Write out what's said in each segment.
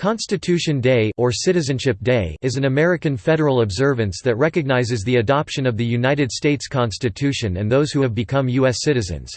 Constitution Day or Citizenship Day is an American federal observance that recognizes the adoption of the United States Constitution and those who have become U.S. citizens.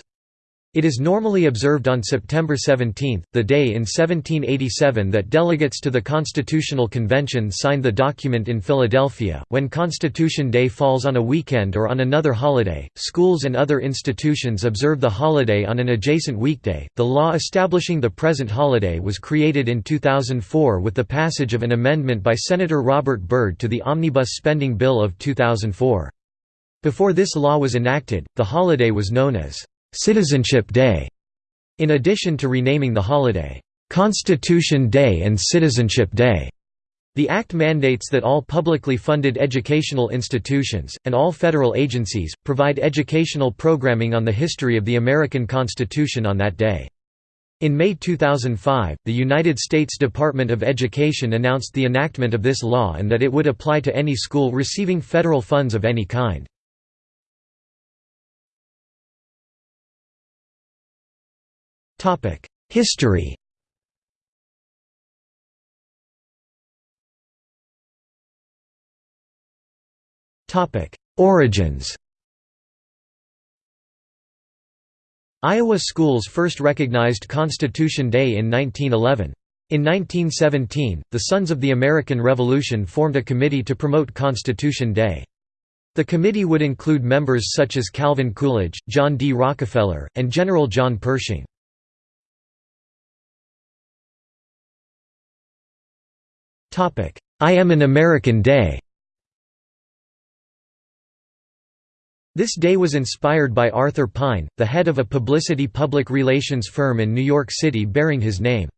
It is normally observed on September 17, the day in 1787 that delegates to the Constitutional Convention signed the document in Philadelphia. When Constitution Day falls on a weekend or on another holiday, schools and other institutions observe the holiday on an adjacent weekday. The law establishing the present holiday was created in 2004 with the passage of an amendment by Senator Robert Byrd to the Omnibus Spending Bill of 2004. Before this law was enacted, the holiday was known as Citizenship Day, in addition to renaming the holiday, Constitution Day and Citizenship Day. The Act mandates that all publicly funded educational institutions, and all federal agencies, provide educational programming on the history of the American Constitution on that day. In May 2005, the United States Department of Education announced the enactment of this law and that it would apply to any school receiving federal funds of any kind. History Origins Iowa schools first recognized Constitution Day in 1911. In 1917, the Sons of the American Revolution formed a committee to promote Constitution Day. The committee would include members such as Calvin Coolidge, John D. Rockefeller, and General John Pershing. I Am an American Day This day was inspired by Arthur Pine, the head of a publicity public relations firm in New York City bearing his name.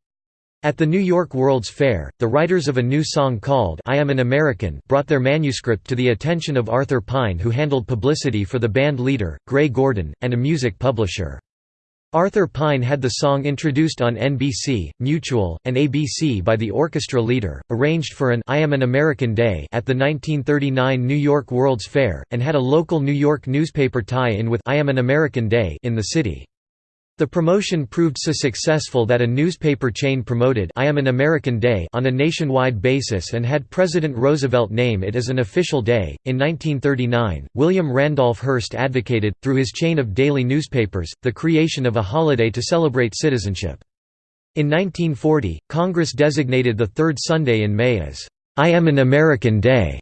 At the New York World's Fair, the writers of a new song called I Am an American brought their manuscript to the attention of Arthur Pine who handled publicity for the band leader, Gray Gordon, and a music publisher. Arthur Pine had the song introduced on NBC, Mutual, and ABC by the orchestra leader, arranged for an I Am an American Day at the 1939 New York World's Fair, and had a local New York newspaper tie-in with I Am an American Day in the city. The promotion proved so successful that a newspaper chain promoted I Am an American Day on a nationwide basis and had President Roosevelt name it as an official day. In 1939, William Randolph Hearst advocated, through his chain of daily newspapers, the creation of a holiday to celebrate citizenship. In 1940, Congress designated the third Sunday in May as I Am an American Day.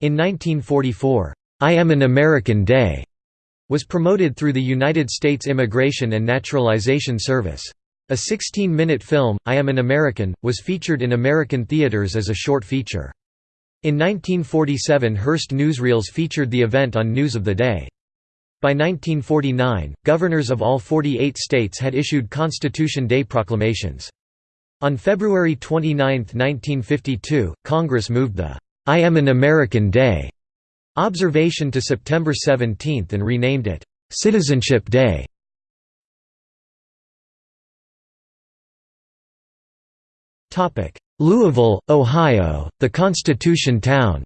In 1944, I Am an American Day was promoted through the United States Immigration and Naturalization Service. A 16-minute film, I Am an American, was featured in American theaters as a short feature. In 1947 Hearst newsreels featured the event on News of the Day. By 1949, governors of all 48 states had issued Constitution Day proclamations. On February 29, 1952, Congress moved the I Am an American Day observation to September 17 and renamed it, "'Citizenship Day". Louisville, Ohio, the Constitution Town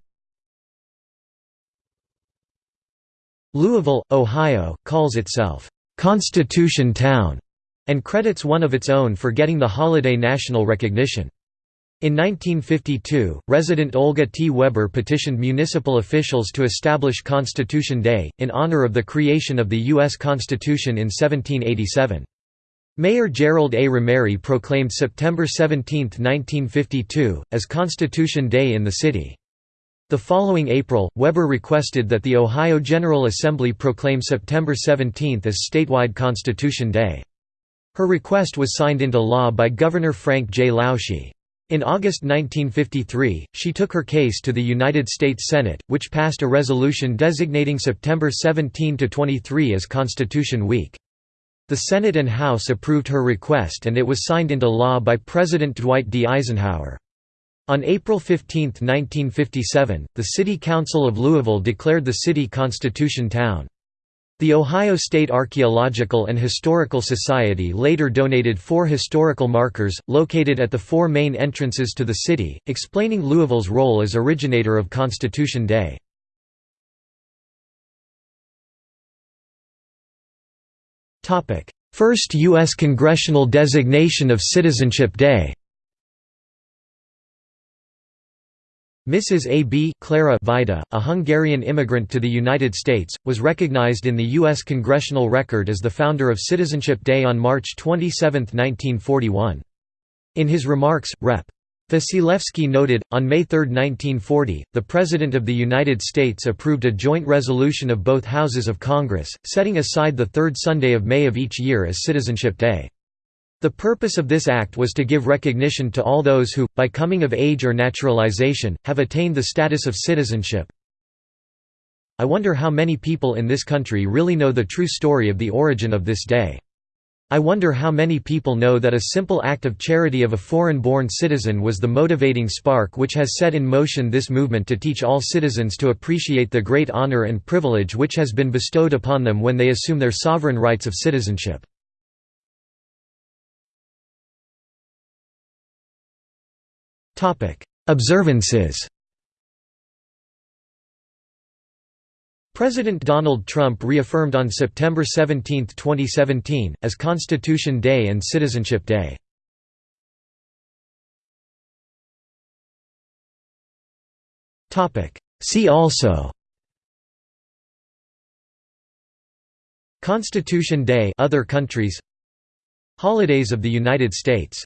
Louisville, Ohio, calls itself, "'Constitution Town' and credits one of its own for getting the holiday national recognition. In 1952, resident Olga T. Weber petitioned municipal officials to establish Constitution Day, in honor of the creation of the U.S. Constitution in 1787. Mayor Gerald A. Romary proclaimed September 17, 1952, as Constitution Day in the city. The following April, Weber requested that the Ohio General Assembly proclaim September 17 as statewide Constitution Day. Her request was signed into law by Governor Frank J. Lausche. In August 1953, she took her case to the United States Senate, which passed a resolution designating September 17–23 as Constitution Week. The Senate and House approved her request and it was signed into law by President Dwight D. Eisenhower. On April 15, 1957, the City Council of Louisville declared the city Constitution Town. The Ohio State Archaeological and Historical Society later donated four historical markers, located at the four main entrances to the city, explaining Louisville's role as originator of Constitution Day. First U.S. congressional designation of Citizenship Day Mrs. A. B. Clara Vajda, a Hungarian immigrant to the United States, was recognized in the U.S. Congressional Record as the founder of Citizenship Day on March 27, 1941. In his remarks, Rep. Vasilevsky noted, on May 3, 1940, the President of the United States approved a joint resolution of both houses of Congress, setting aside the third Sunday of May of each year as Citizenship Day. The purpose of this act was to give recognition to all those who, by coming of age or naturalization, have attained the status of citizenship. I wonder how many people in this country really know the true story of the origin of this day. I wonder how many people know that a simple act of charity of a foreign-born citizen was the motivating spark which has set in motion this movement to teach all citizens to appreciate the great honor and privilege which has been bestowed upon them when they assume their sovereign rights of citizenship. Observances President Donald Trump reaffirmed on September 17, 2017, as Constitution Day and Citizenship Day. See also Constitution Day other countries Holidays of the United States